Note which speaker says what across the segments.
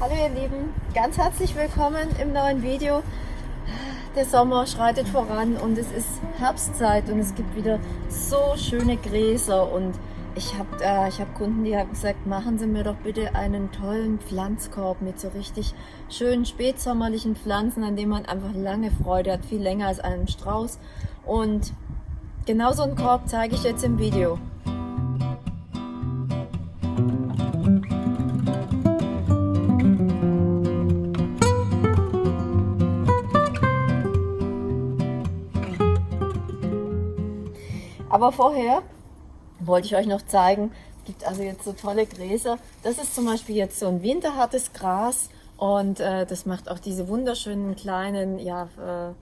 Speaker 1: Hallo ihr Lieben, ganz herzlich willkommen im neuen Video. Der Sommer schreitet voran und es ist Herbstzeit und es gibt wieder so schöne Gräser und ich habe äh, hab Kunden, die haben gesagt, machen Sie mir doch bitte einen tollen Pflanzkorb mit so richtig schönen spätsommerlichen Pflanzen, an denen man einfach lange Freude hat, viel länger als einen Strauß. Und genau so einen Korb zeige ich jetzt im Video. Aber vorher wollte ich euch noch zeigen, es gibt also jetzt so tolle Gräser. Das ist zum Beispiel jetzt so ein winterhartes Gras und äh, das macht auch diese wunderschönen kleinen ja, äh,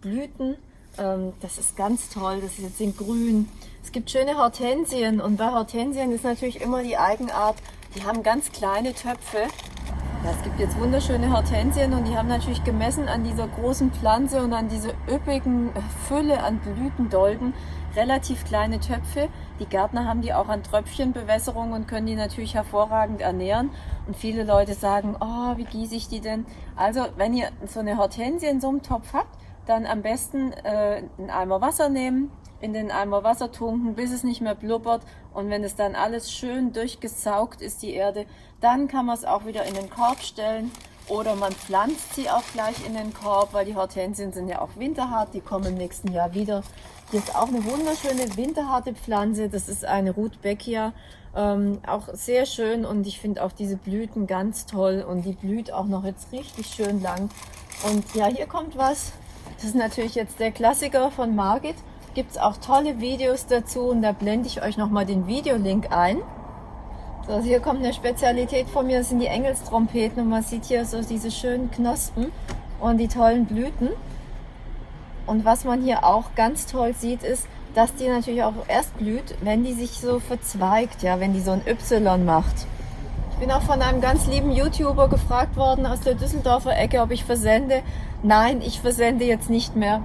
Speaker 1: Blüten. Ähm, das ist ganz toll, das ist jetzt in grün. Es gibt schöne Hortensien und bei Hortensien ist natürlich immer die Eigenart, die haben ganz kleine Töpfe ja, es gibt jetzt wunderschöne Hortensien und die haben natürlich gemessen an dieser großen Pflanze und an dieser üppigen Fülle an Blütendolden relativ kleine Töpfe. Die Gärtner haben die auch an Tröpfchenbewässerung und können die natürlich hervorragend ernähren. Und viele Leute sagen, oh, wie gieße ich die denn? Also, wenn ihr so eine Hortensie in so einem Topf habt, dann am besten äh, einen Eimer Wasser nehmen, in den Eimer Wasser tunken, bis es nicht mehr blubbert. Und wenn es dann alles schön durchgesaugt ist, die Erde, dann kann man es auch wieder in den Korb stellen. Oder man pflanzt sie auch gleich in den Korb, weil die Hortensien sind ja auch winterhart, die kommen im nächsten Jahr wieder. Hier ist auch eine wunderschöne winterharte Pflanze, das ist eine Rudbeckia, ähm, auch sehr schön und ich finde auch diese Blüten ganz toll und die blüht auch noch jetzt richtig schön lang. Und ja, hier kommt was, das ist natürlich jetzt der Klassiker von Margit, gibt es auch tolle Videos dazu und da blende ich euch nochmal den Videolink ein. So, also hier kommt eine Spezialität von mir, das sind die Engelstrompeten und man sieht hier so diese schönen Knospen und die tollen Blüten. Und was man hier auch ganz toll sieht, ist, dass die natürlich auch erst blüht, wenn die sich so verzweigt, ja, wenn die so ein Y macht. Ich bin auch von einem ganz lieben YouTuber gefragt worden aus der Düsseldorfer Ecke, ob ich versende. Nein, ich versende jetzt nicht mehr.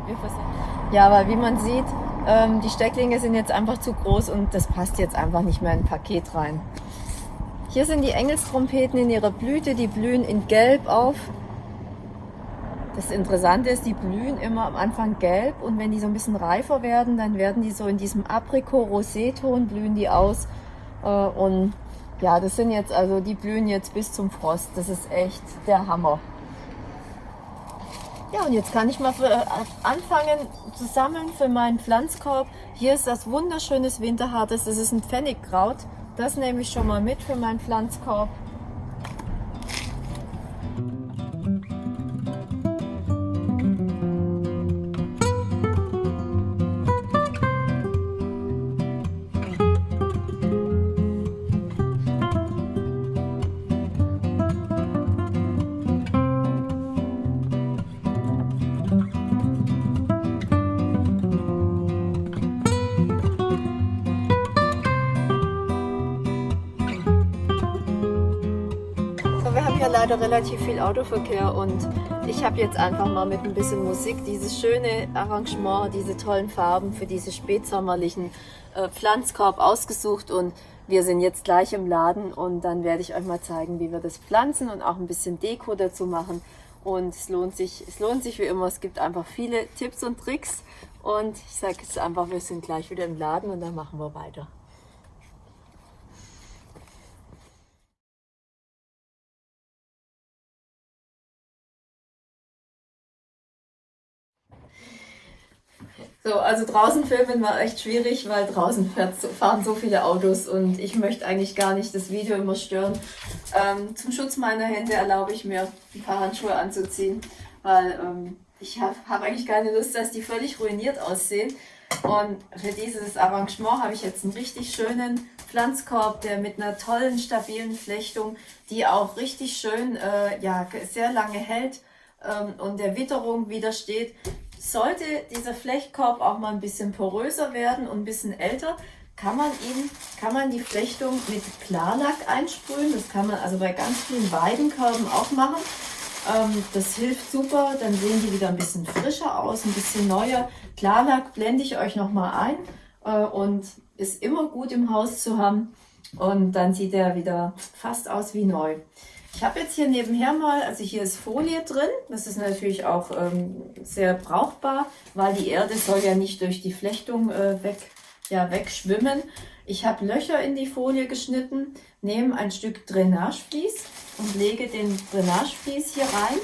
Speaker 1: Ja, weil wie man sieht, ähm, die Stecklinge sind jetzt einfach zu groß und das passt jetzt einfach nicht mehr in ein Paket rein. Hier sind die Engelstrompeten in ihrer Blüte, die blühen in Gelb auf. Das Interessante ist, die blühen immer am Anfang gelb und wenn die so ein bisschen reifer werden, dann werden die so in diesem Aprikot-Rosé-Ton blühen die aus. Äh, und ja, das sind jetzt, also die blühen jetzt bis zum Frost. Das ist echt der Hammer. Ja, und jetzt kann ich mal für, äh, anfangen zu sammeln für meinen Pflanzkorb. Hier ist das wunderschönes Winterhartes, das ist ein Pfennigkraut. Das nehme ich schon mal mit für meinen Pflanzkorb. Leider relativ viel Autoverkehr und ich habe jetzt einfach mal mit ein bisschen Musik dieses schöne Arrangement, diese tollen Farben für diese spätsommerlichen äh, Pflanzkorb ausgesucht und wir sind jetzt gleich im Laden und dann werde ich euch mal zeigen, wie wir das pflanzen und auch ein bisschen Deko dazu machen. Und es lohnt sich, es lohnt sich wie immer, es gibt einfach viele Tipps und Tricks und ich sage jetzt einfach, wir sind gleich wieder im Laden und dann machen wir weiter. So, also draußen filmen war echt schwierig, weil draußen fahren so viele Autos und ich möchte eigentlich gar nicht das Video immer stören. Ähm, zum Schutz meiner Hände erlaube ich mir, ein paar Handschuhe anzuziehen, weil ähm, ich habe hab eigentlich keine Lust, dass die völlig ruiniert aussehen. Und für dieses Arrangement habe ich jetzt einen richtig schönen Pflanzkorb, der mit einer tollen, stabilen Flechtung, die auch richtig schön, äh, ja, sehr lange hält ähm, und der Witterung widersteht. Sollte dieser Flechtkorb auch mal ein bisschen poröser werden und ein bisschen älter, kann man ihn, kann man die Flechtung mit Klarlack einsprühen. Das kann man also bei ganz vielen Weidenkörben auch machen. Ähm, das hilft super, dann sehen die wieder ein bisschen frischer aus, ein bisschen neuer. Klarlack blende ich euch nochmal ein äh, und ist immer gut im Haus zu haben. Und dann sieht er wieder fast aus wie neu. Ich habe jetzt hier nebenher mal, also hier ist Folie drin. Das ist natürlich auch ähm, sehr brauchbar, weil die Erde soll ja nicht durch die Flechtung äh, weg, ja, wegschwimmen. Ich habe Löcher in die Folie geschnitten, nehme ein Stück Drainagevlies und lege den Drainagevlies hier rein.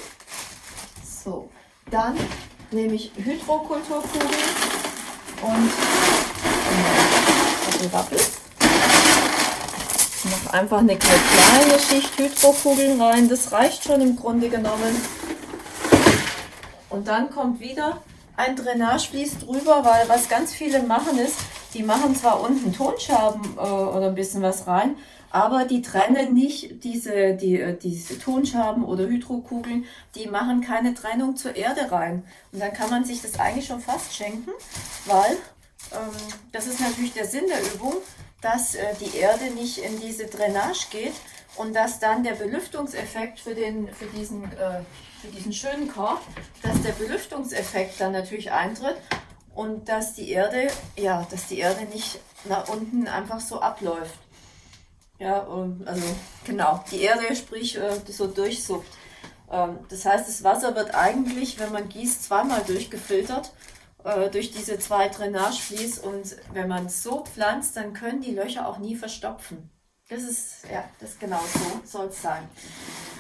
Speaker 1: So, dann nehme ich Hydrokulturkugeln und äh, Rappel. Noch einfach eine kleine Schicht Hydrokugeln rein. Das reicht schon im Grunde genommen. Und dann kommt wieder ein Drainagevlies drüber, weil was ganz viele machen ist, die machen zwar unten Tonscherben äh, oder ein bisschen was rein, aber die trennen nicht diese, die, äh, diese Tonscherben oder Hydrokugeln, die machen keine Trennung zur Erde rein. Und dann kann man sich das eigentlich schon fast schenken, weil ähm, das ist natürlich der Sinn der Übung, dass äh, die Erde nicht in diese Drainage geht und dass dann der Belüftungseffekt für, den, für, diesen, äh, für diesen schönen Korb, dass der Belüftungseffekt dann natürlich eintritt und dass die Erde, ja, dass die Erde nicht nach unten einfach so abläuft. Ja, also genau, die Erde, sprich, äh, so durchsuppt. Ähm, das heißt, das Wasser wird eigentlich, wenn man gießt, zweimal durchgefiltert äh, durch diese zwei Drainageflies und wenn man es so pflanzt, dann können die Löcher auch nie verstopfen. Das ist, ja, das genau so soll es sein.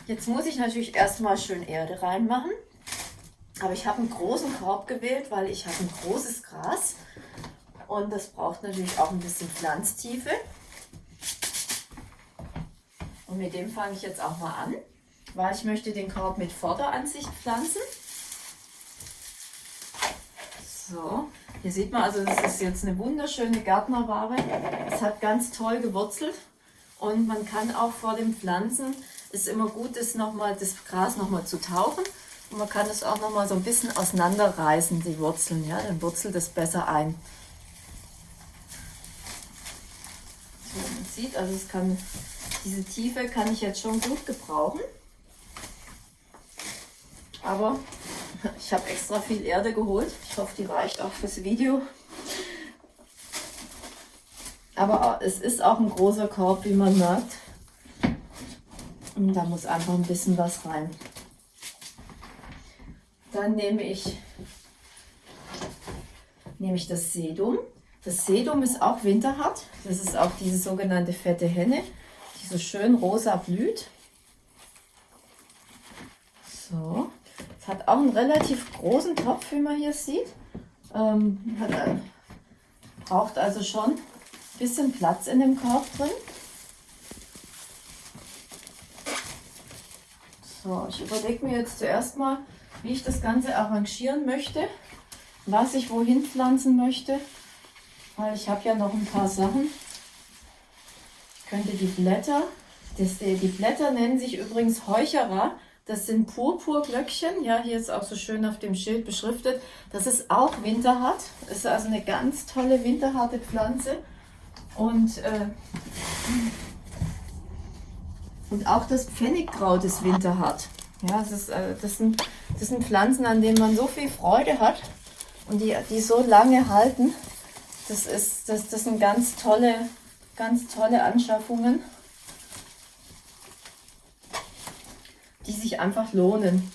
Speaker 1: Jetzt muss ich natürlich erstmal schön Erde reinmachen. Aber ich habe einen großen Korb gewählt, weil ich habe ein großes Gras und das braucht natürlich auch ein bisschen Pflanztiefe. Und mit dem fange ich jetzt auch mal an, weil ich möchte den Korb mit Vorderansicht pflanzen. So, hier sieht man also, das ist jetzt eine wunderschöne Gärtnerware. Es hat ganz toll gewurzelt und man kann auch vor dem Pflanzen, ist immer gut, das, noch mal, das Gras nochmal zu tauchen und man kann es auch noch mal so ein bisschen auseinanderreißen, die Wurzeln. Ja? Dann wurzelt es besser ein. So, man sieht, also es kann, diese Tiefe kann ich jetzt schon gut gebrauchen. Aber ich habe extra viel Erde geholt. Ich hoffe, die reicht auch fürs Video. Aber es ist auch ein großer Korb, wie man merkt. Und da muss einfach ein bisschen was rein. Dann nehme ich, nehme ich das Sedum. Das Sedum ist auch winterhart. Das ist auch diese sogenannte fette Henne, die so schön rosa blüht. So, hat auch einen relativ großen Topf, wie man hier sieht. Ähm, hat, äh, braucht also schon ein bisschen Platz in dem Korb drin. So, ich überlege mir jetzt zuerst mal, wie ich das Ganze arrangieren möchte, was ich wohin pflanzen möchte, weil ich habe ja noch ein paar Sachen. Ich könnte die Blätter, das, die Blätter nennen sich übrigens Heucherer, das sind Purpurglöckchen, ja, hier ist auch so schön auf dem Schild beschriftet. Das ist auch winterhart, ist also eine ganz tolle winterharte Pflanze und äh, und auch das Pfennigkraut ist winterhart. Ja, das, ist, äh, das, sind, das sind Pflanzen, an denen man so viel Freude hat und die, die so lange halten. Das, ist, das, das sind ganz tolle, ganz tolle Anschaffungen, die sich einfach lohnen.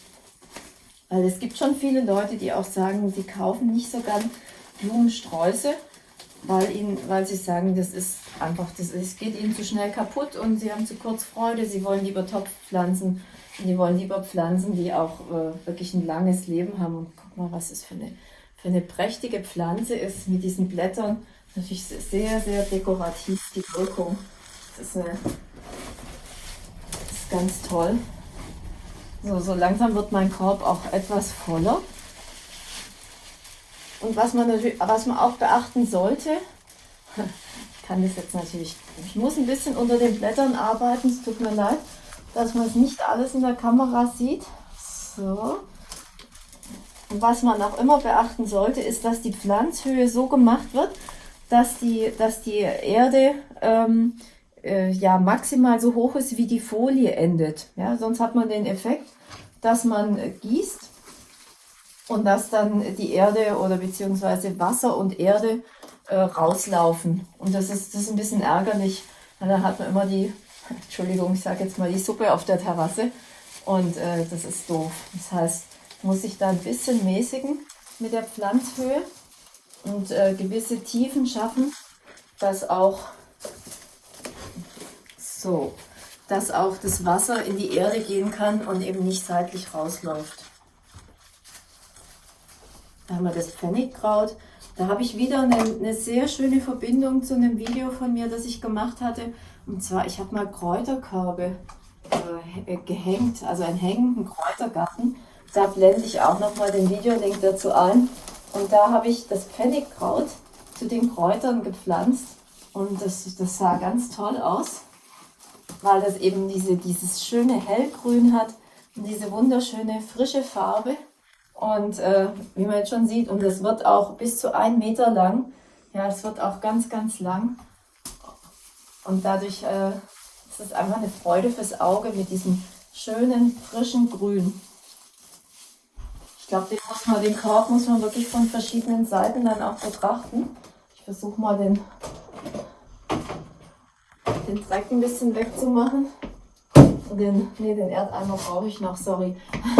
Speaker 1: Weil es gibt schon viele Leute, die auch sagen, sie kaufen nicht so gern Blumensträuße, weil, ihnen, weil sie sagen, das ist einfach, das ist, geht ihnen zu schnell kaputt und sie haben zu kurz Freude, sie wollen lieber Topfpflanzen die wollen lieber Pflanzen, die auch äh, wirklich ein langes Leben haben. Und guck mal, was es für eine, für eine prächtige Pflanze ist mit diesen Blättern. Natürlich sehr, sehr dekorativ die Wirkung. Das ist, eine, das ist ganz toll. So, so langsam wird mein Korb auch etwas voller. Und was man, natürlich, was man auch beachten sollte, ich kann das jetzt natürlich, ich muss ein bisschen unter den Blättern arbeiten, es tut mir leid dass man es nicht alles in der Kamera sieht. So. Und was man auch immer beachten sollte, ist, dass die Pflanzhöhe so gemacht wird, dass die, dass die Erde ähm, äh, ja maximal so hoch ist, wie die Folie endet. Ja, sonst hat man den Effekt, dass man äh, gießt und dass dann die Erde oder beziehungsweise Wasser und Erde äh, rauslaufen. Und das ist, das ist ein bisschen ärgerlich, weil dann hat man immer die Entschuldigung, ich sage jetzt mal die Suppe auf der Terrasse und äh, das ist doof. Das heißt, muss ich da ein bisschen mäßigen mit der Pflanzhöhe und äh, gewisse Tiefen schaffen, dass auch so, dass auch das Wasser in die Erde gehen kann und eben nicht seitlich rausläuft. Da haben wir das Pfennigkraut. Da habe ich wieder eine, eine, sehr schöne Verbindung zu einem Video von mir, das ich gemacht hatte. Und zwar, ich habe mal Kräuterkörbe äh, gehängt, also einen hängenden Kräutergarten. Da blende ich auch nochmal den Videolink dazu ein. Und da habe ich das Pfennigkraut zu den Kräutern gepflanzt. Und das, das sah ganz toll aus, weil das eben diese, dieses schöne Hellgrün hat und diese wunderschöne frische Farbe. Und äh, wie man jetzt schon sieht, und es wird auch bis zu ein Meter lang. Ja, es wird auch ganz, ganz lang. Und dadurch äh, ist es einfach eine Freude fürs Auge mit diesem schönen, frischen Grün. Ich glaube, den, den Korb muss man wirklich von verschiedenen Seiten dann auch betrachten. Ich versuche mal den, den Dreck ein bisschen wegzumachen. Den, nee, den Erdeimer brauche ich noch, sorry.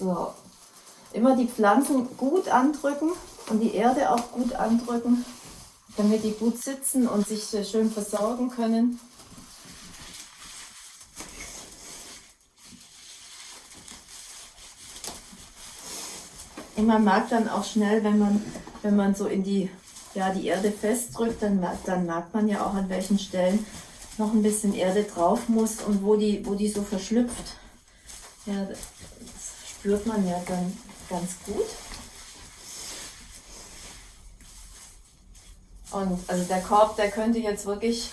Speaker 1: So, immer die Pflanzen gut andrücken und die Erde auch gut andrücken, damit die gut sitzen und sich schön versorgen können. Und man merkt dann auch schnell, wenn man, wenn man so in die, ja, die Erde festdrückt, dann, dann merkt man ja auch, an welchen Stellen noch ein bisschen Erde drauf muss und wo die, wo die so verschlüpft. Ja, das spürt man ja dann ganz gut. Und also der Korb, der könnte jetzt wirklich,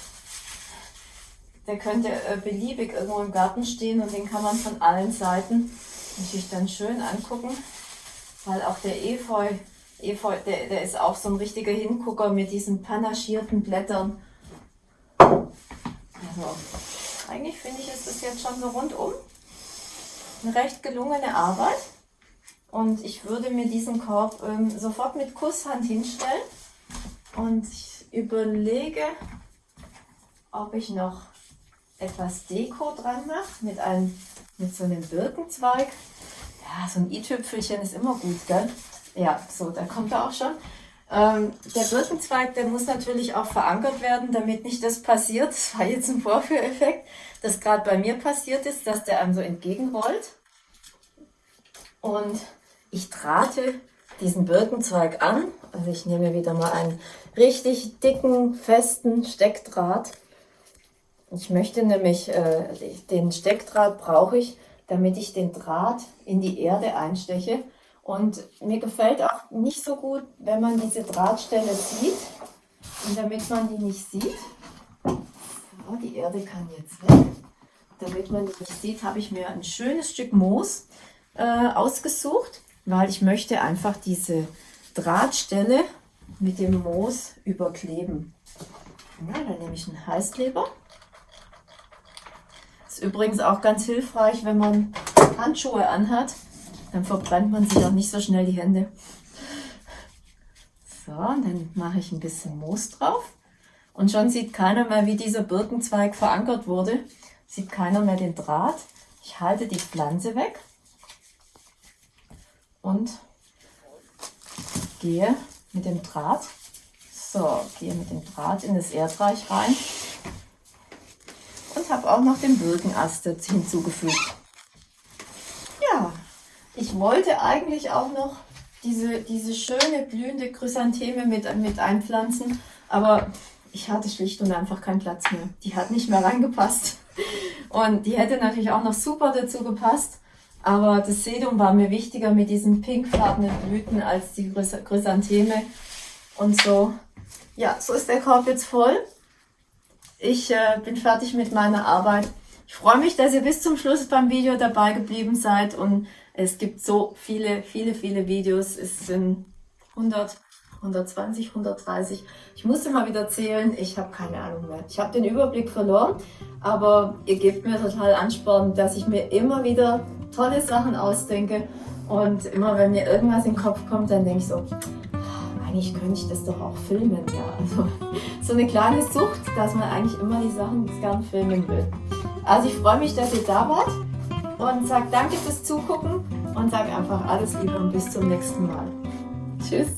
Speaker 1: der könnte äh, beliebig irgendwo im Garten stehen und den kann man von allen Seiten natürlich dann schön angucken, weil auch der Efeu, Efeu der, der ist auch so ein richtiger Hingucker mit diesen panaschierten Blättern. Also, eigentlich finde ich, ist das jetzt schon so rundum eine recht gelungene Arbeit. Und ich würde mir diesen Korb ähm, sofort mit Kusshand hinstellen und ich überlege, ob ich noch etwas Deko dran mache mit, einem, mit so einem Birkenzweig. Ja, so ein i-Tüpfelchen ist immer gut, gell? Ja, so, da kommt er auch schon. Ähm, der Birkenzweig, der muss natürlich auch verankert werden, damit nicht das passiert. Das war jetzt ein Vorführeffekt, das gerade bei mir passiert ist, dass der einem so entgegenrollt. Und ich trate diesen Birkenzweig an. Also ich nehme wieder mal einen richtig dicken, festen Steckdraht. Ich möchte nämlich, äh, den Steckdraht brauche ich, damit ich den Draht in die Erde einsteche. Und mir gefällt auch nicht so gut, wenn man diese Drahtstelle sieht. Und damit man die nicht sieht, so, die Erde kann jetzt weg. Damit man die nicht sieht, habe ich mir ein schönes Stück Moos äh, ausgesucht weil ich möchte einfach diese Drahtstelle mit dem Moos überkleben. Ja, dann nehme ich einen Heißkleber. Ist übrigens auch ganz hilfreich, wenn man Handschuhe anhat. Dann verbrennt man sich auch nicht so schnell die Hände. So, dann mache ich ein bisschen Moos drauf. Und schon sieht keiner mehr, wie dieser Birkenzweig verankert wurde. Sieht keiner mehr den Draht. Ich halte die Pflanze weg und gehe mit dem Draht, so, gehe mit dem Draht in das Erdreich rein und habe auch noch den Birkenast hinzugefügt. Ja, ich wollte eigentlich auch noch diese, diese schöne blühende Chrysantheme mit, mit einpflanzen, aber ich hatte schlicht und einfach keinen Platz mehr. Die hat nicht mehr reingepasst. Und die hätte natürlich auch noch super dazu gepasst. Aber das Sedum war mir wichtiger mit diesen pinkfarbenen Blüten als die Chrysantheme. Und so, ja, so ist der Korb jetzt voll. Ich äh, bin fertig mit meiner Arbeit. Ich freue mich, dass ihr bis zum Schluss beim Video dabei geblieben seid. Und es gibt so viele, viele, viele Videos. Es sind 100, 120, 130. Ich musste mal wieder zählen. Ich habe keine Ahnung mehr. Ich habe den Überblick verloren. Aber ihr gebt mir total Ansporn, dass ich mir immer wieder tolle Sachen ausdenke. Und immer wenn mir irgendwas in den Kopf kommt, dann denke ich so, eigentlich könnte ich das doch auch filmen, ja. Also so eine kleine Sucht, dass man eigentlich immer die Sachen gern filmen will. Also ich freue mich, dass ihr da wart und sage danke fürs Zugucken und sage einfach alles Liebe und bis zum nächsten Mal. Tschüss.